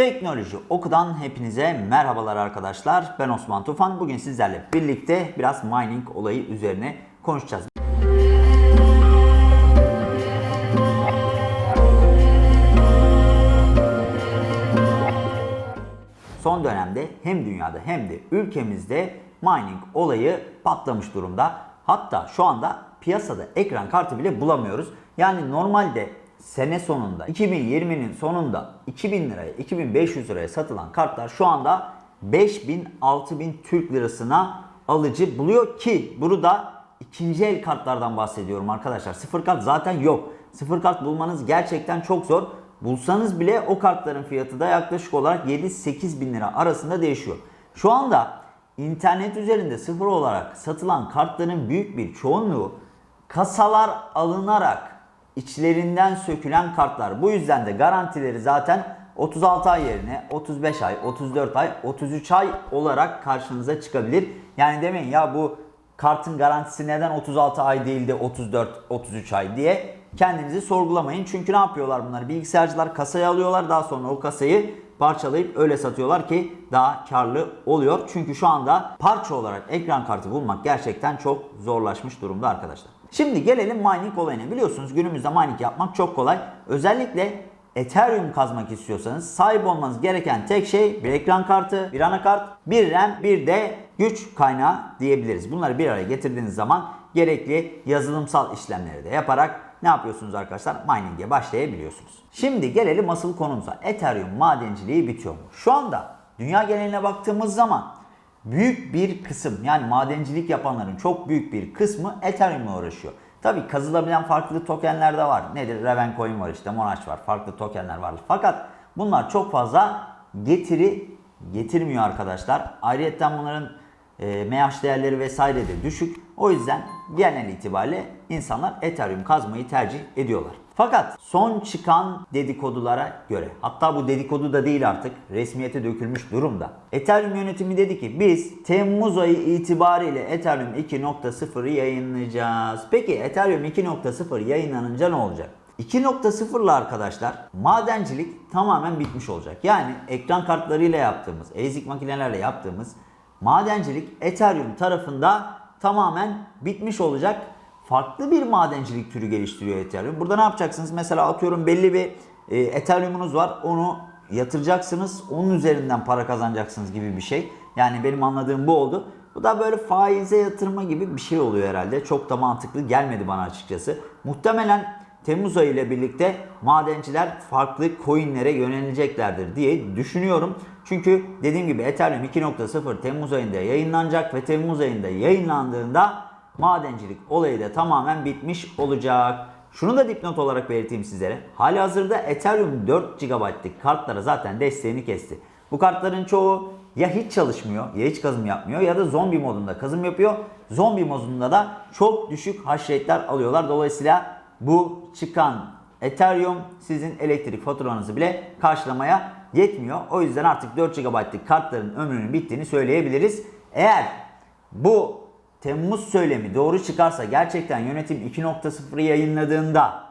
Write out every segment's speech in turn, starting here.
Teknoloji Oku'dan hepinize merhabalar arkadaşlar. Ben Osman Tufan. Bugün sizlerle birlikte biraz mining olayı üzerine konuşacağız. Son dönemde hem dünyada hem de ülkemizde mining olayı patlamış durumda. Hatta şu anda piyasada ekran kartı bile bulamıyoruz. Yani normalde sene sonunda 2020'nin sonunda 2000 liraya 2500 liraya satılan kartlar şu anda 5000 6000 Türk lirasına alıcı buluyor ki bunu da ikinci el kartlardan bahsediyorum arkadaşlar. Sıfır kart zaten yok. Sıfır kart bulmanız gerçekten çok zor. Bulsanız bile o kartların fiyatı da yaklaşık olarak 7-8 bin lira arasında değişiyor. Şu anda internet üzerinde sıfır olarak satılan kartların büyük bir çoğunluğu kasalar alınarak içlerinden sökülen kartlar. Bu yüzden de garantileri zaten 36 ay yerine 35 ay, 34 ay, 33 ay olarak karşınıza çıkabilir. Yani demeyin ya bu kartın garantisi neden 36 ay değil de 34-33 ay diye kendinizi sorgulamayın. Çünkü ne yapıyorlar bunlar? Bilgisayarcılar kasayı alıyorlar daha sonra o kasayı parçalayıp öyle satıyorlar ki daha karlı oluyor. Çünkü şu anda parça olarak ekran kartı bulmak gerçekten çok zorlaşmış durumda arkadaşlar. Şimdi gelelim mining olayına. Biliyorsunuz günümüzde mining yapmak çok kolay. Özellikle Ethereum kazmak istiyorsanız sahip olmanız gereken tek şey bir ekran kartı, bir anakart, bir RAM, bir de güç kaynağı diyebiliriz. Bunları bir araya getirdiğiniz zaman gerekli yazılımsal işlemleri de yaparak ne yapıyorsunuz arkadaşlar? Mining'e başlayabiliyorsunuz. Şimdi gelelim asıl konumuza. Ethereum madenciliği bitiyor mu? Şu anda dünya geneline baktığımız zaman büyük bir kısım yani madencilik yapanların çok büyük bir kısmı Ethereum'la uğraşıyor. Tabi kazılabilen farklı tokenler de var. Nedir? Ravencoin var işte, Monash var, farklı tokenler var. Fakat bunlar çok fazla getiri getirmiyor arkadaşlar. Ayrıca bunların e, MH değerleri vesaire de düşük. O yüzden genel itibariyle insanlar Ethereum kazmayı tercih ediyorlar. Fakat son çıkan dedikodulara göre hatta bu dedikodu da değil artık resmiyete dökülmüş durumda. Ethereum yönetimi dedi ki biz Temmuz ayı itibariyle Ethereum 2.0'ı yayınlayacağız. Peki Ethereum 2.0 yayınlanınca ne olacak? 2.0'la arkadaşlar madencilik tamamen bitmiş olacak. Yani ekran kartlarıyla yaptığımız, ASIC makinelerle yaptığımız madencilik Ethereum tarafında tamamen bitmiş olacak. Farklı bir madencilik türü geliştiriyor Ethereum. Burada ne yapacaksınız? Mesela atıyorum belli bir e, Ethereum'unuz var. Onu yatıracaksınız. Onun üzerinden para kazanacaksınız gibi bir şey. Yani benim anladığım bu oldu. Bu da böyle faize yatırma gibi bir şey oluyor herhalde. Çok da mantıklı gelmedi bana açıkçası. Muhtemelen Temmuz ayı ile birlikte madenciler farklı coinlere yöneleceklerdir diye düşünüyorum. Çünkü dediğim gibi Ethereum 2.0 Temmuz ayında yayınlanacak ve Temmuz ayında yayınlandığında madencilik olayı da tamamen bitmiş olacak. Şunu da dipnot olarak belirteyim sizlere. Hali hazırda Ethereum 4 GB'lık kartlara zaten desteğini kesti. Bu kartların çoğu ya hiç çalışmıyor ya hiç kazım yapmıyor ya da zombi modunda kazım yapıyor. Zombi modunda da çok düşük hash rate'ler alıyorlar. Dolayısıyla bu çıkan Ethereum sizin elektrik faturanızı bile karşılamaya yetmiyor. O yüzden artık 4 GB'lık kartların ömrünün bittiğini söyleyebiliriz. Eğer bu Temmuz söylemi doğru çıkarsa gerçekten yönetim 2.0'ı yayınladığında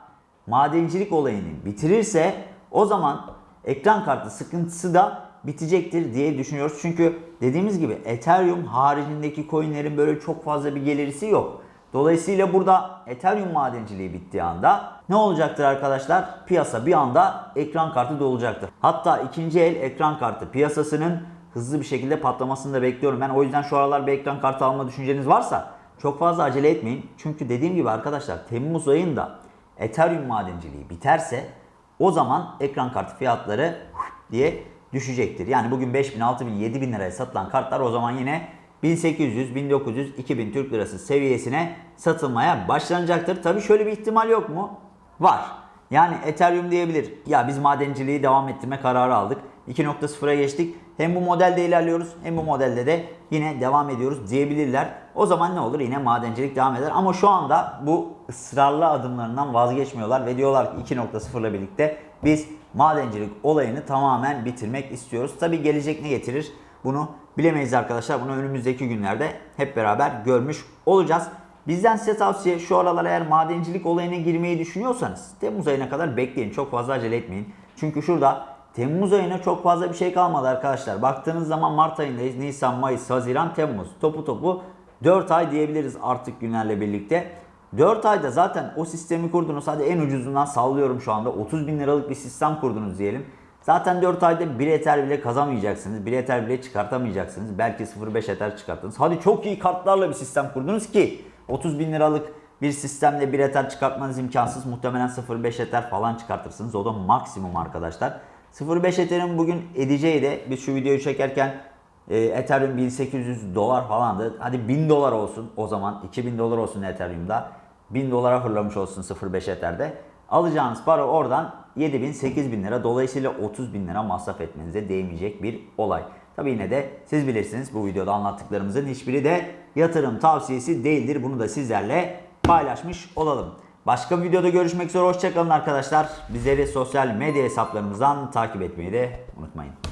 madencilik olayını bitirirse o zaman ekran kartı sıkıntısı da bitecektir diye düşünüyoruz. Çünkü dediğimiz gibi Ethereum haricindeki coinlerin böyle çok fazla bir gelirisi yok. Dolayısıyla burada Ethereum madenciliği bittiği anda ne olacaktır arkadaşlar? Piyasa bir anda ekran kartı dolacaktır. Hatta ikinci el ekran kartı piyasasının hızlı bir şekilde patlamasını da bekliyorum. Ben o yüzden şu aralar bir ekran kartı alma düşünceniz varsa çok fazla acele etmeyin. Çünkü dediğim gibi arkadaşlar Temmuz ayında Ethereum madenciliği biterse o zaman ekran kartı fiyatları diye düşecektir. Yani bugün 5000, 6000, 7000 liraya satılan kartlar o zaman yine 1800, 1900, 2000 Türk Lirası seviyesine satılmaya başlanacaktır. Tabii şöyle bir ihtimal yok mu? Var. Yani Ethereum diyebilir. Ya biz madenciliği devam ettirme kararı aldık. 2.0'a geçtik. Hem bu modelde ilerliyoruz hem bu modelde de yine devam ediyoruz diyebilirler. O zaman ne olur? Yine madencilik devam eder. Ama şu anda bu ısrarlı adımlarından vazgeçmiyorlar ve diyorlar ki 2.0 ile birlikte biz madencilik olayını tamamen bitirmek istiyoruz. Tabi gelecek ne getirir? Bunu bilemeyiz arkadaşlar. Bunu önümüzdeki günlerde hep beraber görmüş olacağız. Bizden size tavsiye şu aralar eğer madencilik olayına girmeyi düşünüyorsanız Temmuz ayına kadar bekleyin. Çok fazla acele etmeyin. Çünkü şurada Temmuz ayına çok fazla bir şey kalmadı arkadaşlar. Baktığınız zaman Mart ayındayız. Nisan, Mayıs, Haziran, Temmuz. Topu topu 4 ay diyebiliriz artık günlerle birlikte. 4 ayda zaten o sistemi kurdunuz. Hadi en ucuzundan sallıyorum şu anda. 30 bin liralık bir sistem kurdunuz diyelim. Zaten 4 ayda 1 eter bile kazanmayacaksınız. 1 eter bile çıkartamayacaksınız. Belki 0.5 eter çıkarttınız. Hadi çok iyi kartlarla bir sistem kurdunuz ki 30 bin liralık bir sistemle 1 eter çıkartmanız imkansız. Muhtemelen 0.5 eter falan çıkartırsınız. O da maksimum arkadaşlar. 0.5 eterin bugün edeceği de biz şu videoyu çekerken e, Ethereum 1800 dolar falandı. Hadi 1000 dolar olsun o zaman. 2000 dolar olsun Ethereum'da. 1000 dolara fırlamış olsun 0.5 Ether'de. Alacağınız para oradan 7000 8000 lira. Dolayısıyla 30 bin lira masraf etmenize değmeyecek bir olay. Tabi yine de siz bilirsiniz bu videoda anlattıklarımızın hiçbiri de yatırım tavsiyesi değildir. Bunu da sizlerle paylaşmış olalım. Başka bir videoda görüşmek üzere. Hoşçakalın arkadaşlar. Bizleri sosyal medya hesaplarımızdan takip etmeyi de unutmayın.